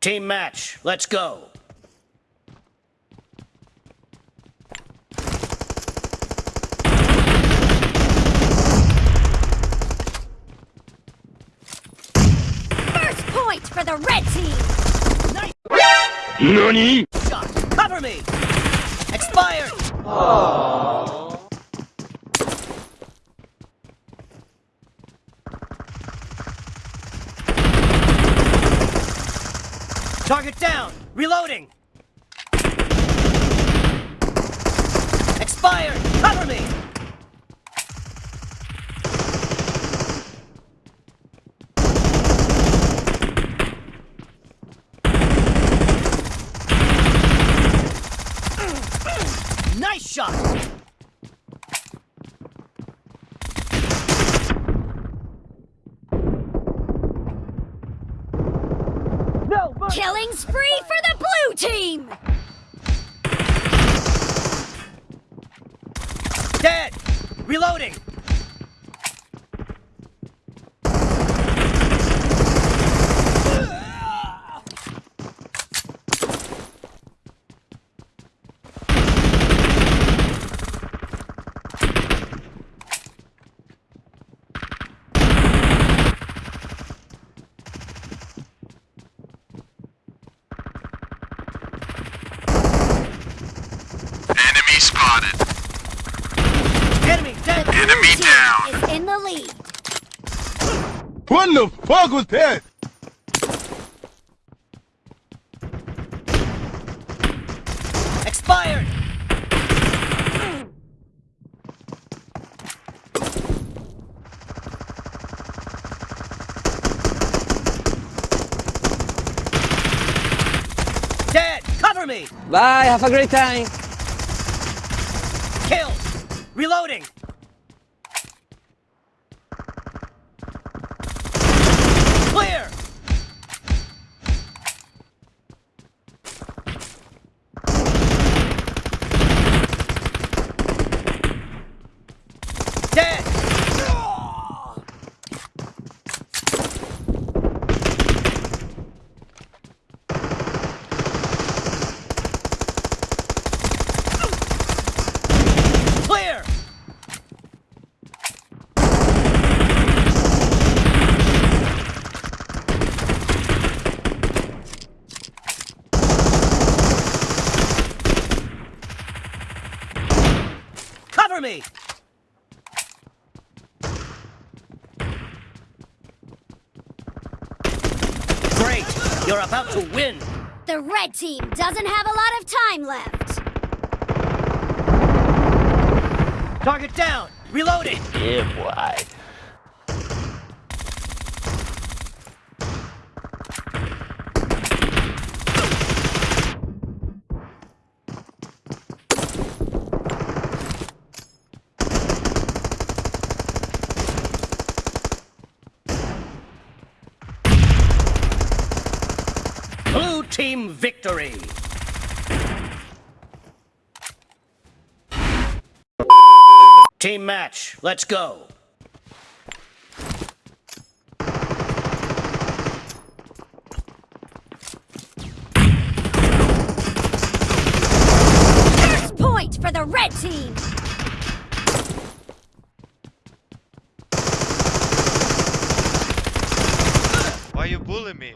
Team match, let's go. First point for the red team! Nice NANI? shot. Cover me. Expired. Target down. Reloading. Expired. Cover me. Nice shot. No, mercy. Killing spree for the blue team! Dead. Reloading. Enemy spotted. Enemy dead. The Enemy down. is in the lead. What the fuck was that? Expired. Dead. Cover me. Bye, have a great time. Kill. Reloading. Clear. Dead. Clear. Cover me! Great! You're about to win! The red team doesn't have a lot of time left. Target down! Reloading! Yeah, boy. Blue team victory! Team match, let's go! First point for the red team! Why you bully me?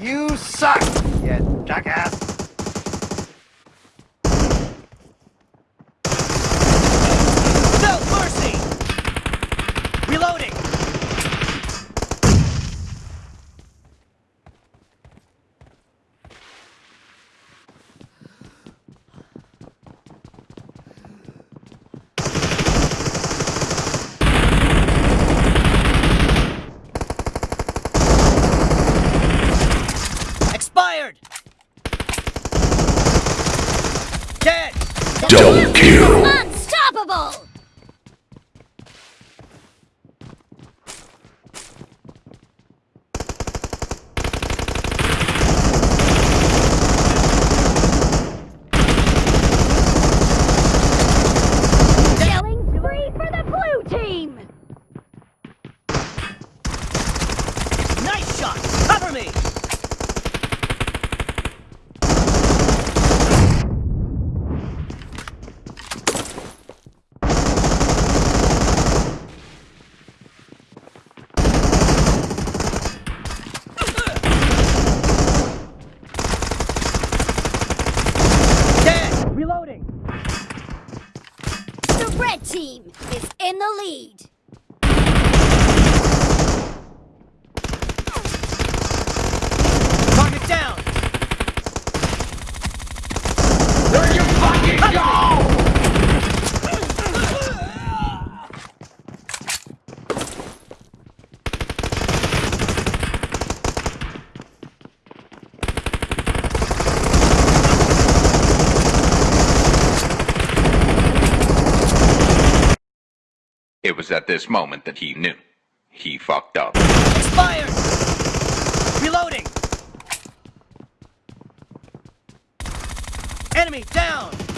You suck, you jackass. Red team is in the lead. It was at this moment that he knew. He fucked up. Expired. Reloading. Enemy down.